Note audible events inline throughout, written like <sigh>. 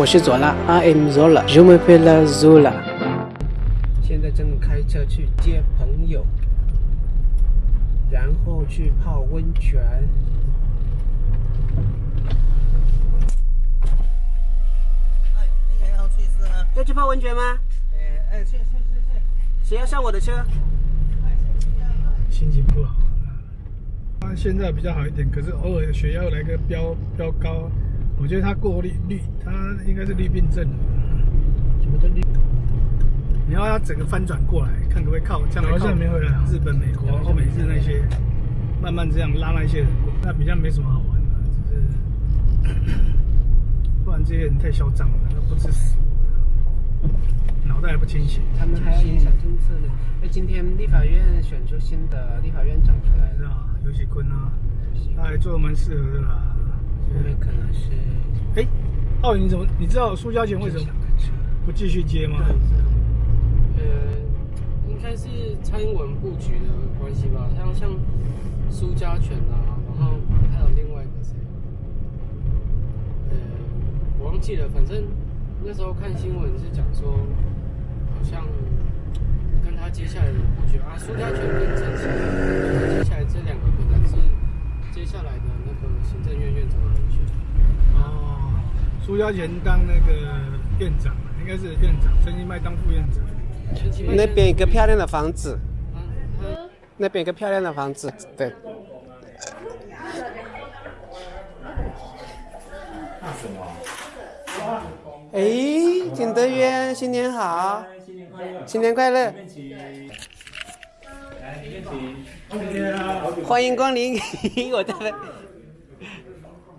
我是左拉，I am Zola，Je m'appelle Zola。现在正开车去接朋友，然后去泡温泉。哎，你也要去是吗？要去泡温泉吗？哎哎，去去去去。谁要上我的车？心情不好。他现在比较好一点，可是偶尔血压来个飙飙高，我觉得他过滤滤，他应该是滤病症。什么叫滤？你要他整个翻转过来，看可不可以靠将来靠日本、美国、欧美日那些，慢慢这样拉那些人过，那比较没什么好玩的，只是 <clears throat> 不然这些人太嚣张了，都不知死。脑袋还不清醒，他们还要影响政策呢。哎，今天立法院选出新的立法院长出来是啊，尤喜坤啊，他还做的蛮适合的啦。后面可能是，哎，奥运怎么？你知道苏家全为什么不继续接吗？呃，应该是蔡英文布局的关系吧。像像苏家全啊，然后还有另外一个谁？呃，我忘记了，反正那时候看新闻是讲说，好像。跟他接下来的布局啊，苏家全跟陈启，接下来这两个可能是接下来的那个行政院院长的人选。哦，苏家贤当那个院长，应该是院长，陈其迈当副院长。那边一个漂亮的房子，那边一个漂亮的房子，对。哎，景德渊，新年好！新年快乐！新年快乐欢迎光临，<laughs> 我在。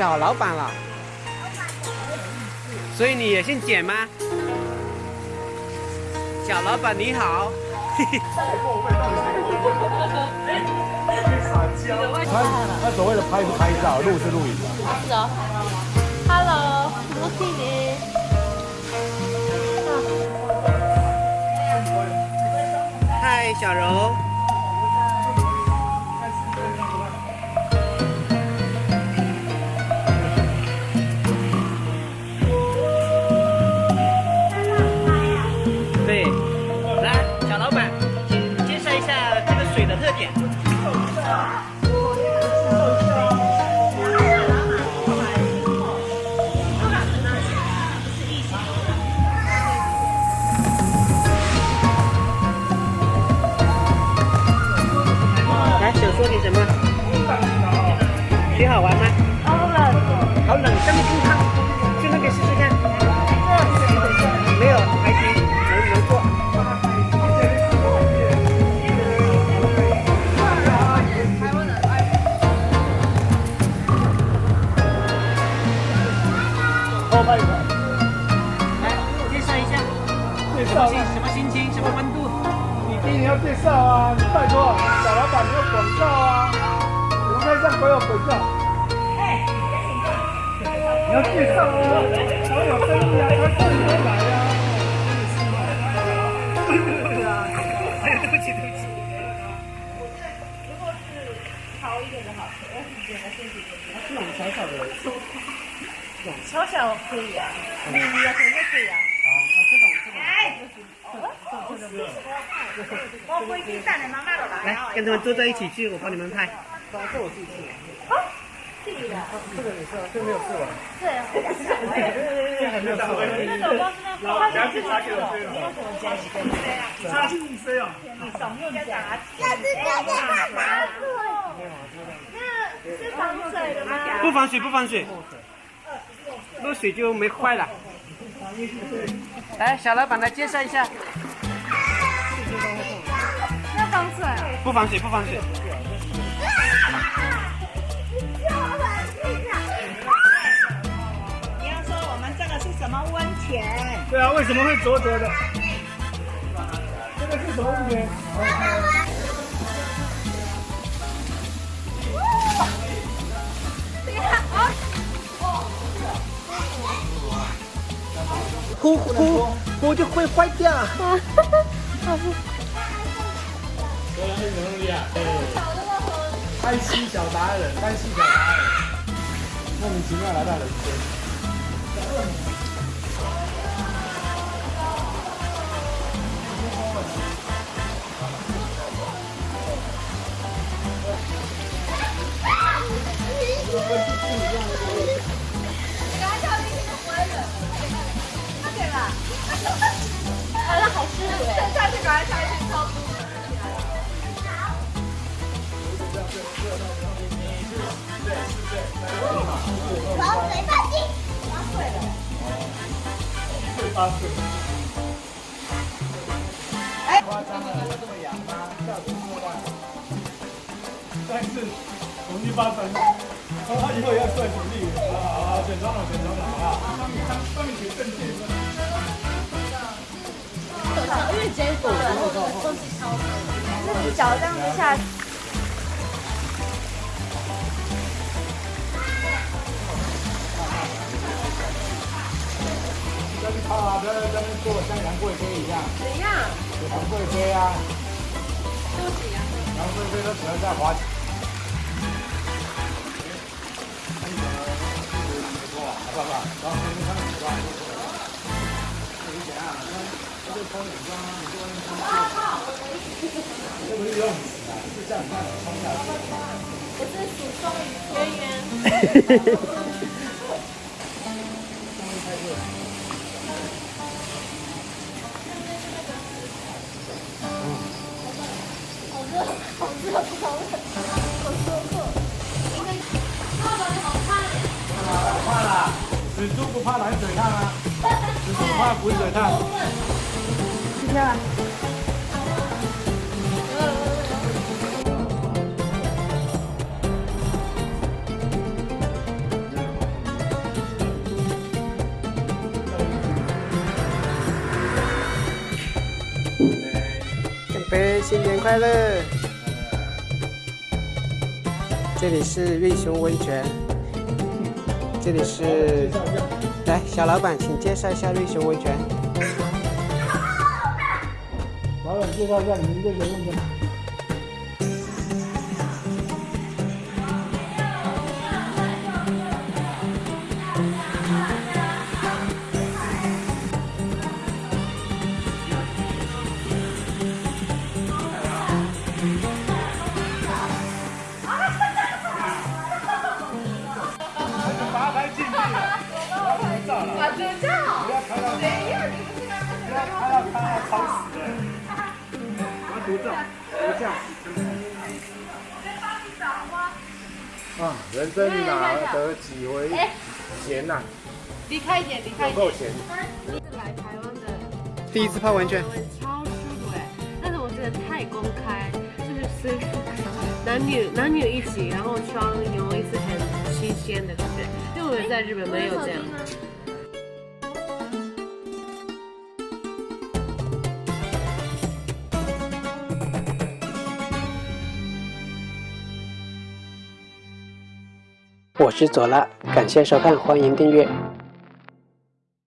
小老板了。所以你也姓简吗？小老板你好。他他所谓的拍是拍照，录是录影。是哦。Hello，我是你。嗨，小柔。说点什么？水好玩吗？好冷，好冷，这么冲烫，去那边试试看。没有，还行，能能过。哦，拜拜。来，介绍一下，什么心什么心情，什么温度？你一定要介绍啊！你拜托，没有广告啊！我们开上所有广告。哎，你要介绍啊！我有生意啊，他自己都来啊。对啊，对不起，对不起。如果是好一点的好，我是觉得谢谢谢谢。这种小小的，小小可以啊，你你要可以就可以啊。啊，这种这种。哎，这这这这。<laughs> 来，跟他们坐在一起去，我帮你们拍。这我自己去。好，这里的。这个也是，这没有试完。对啊，这还没有试完。那种光是那花钱自己去的，没有什么加息的。差劲飞啊！你少用点。这是这个干嘛？那是防水的吗？不防水，不防水。漏水就没坏了。来，小老板来介绍一下。不防水，不防水。你要说我们这个是什么温泉？对啊，为什么会浊浊的？这个是什么温泉？呼呼呼就会坏掉。<laughs> 爱心小达人，爱心小达人，莫名其妙来到人间。好像好舒服哎！下去赶快下去超舒服。防水半径，防水了。会发水。夸张了，会痒吗？效果过万。但是我们一八分，从他以后要算体力。啊，选装了，选装了啊！帮你帮帮你选正解。因为结果然后都是超水，自己脚这样子下啊，不要在那边做像杨贵妃一样。怎样？杨贵妃啊，对不起啊。杨贵妃都喜欢在滑。好不好？然后你怎样？他就冲泳装，你就外面穿裤子。这不是游泳池啊，是这样子冲下去。我是属双鱼，圆圆。怕啦，死猪不怕冷水烫啊，死猪怕滚水烫。去跳啊！干杯，新年快乐！这里是瑞熊温泉，这里是，来小老板，请介绍一下瑞熊温泉。老板介绍一下你们这个温泉。不要拍到，谁呀？你不要拍到他要吵死了。我要独照，独照。啊，人生哪得几回闲呐？离开一点，离开一点。有够闲。是来台湾的，第一次泡温泉，超舒服哎！但是我觉得太公开，就是是男女男女一起，然后双游一次很新鲜的感觉，因为我在日本没有这样。我是左拉，感谢收看，欢迎订阅。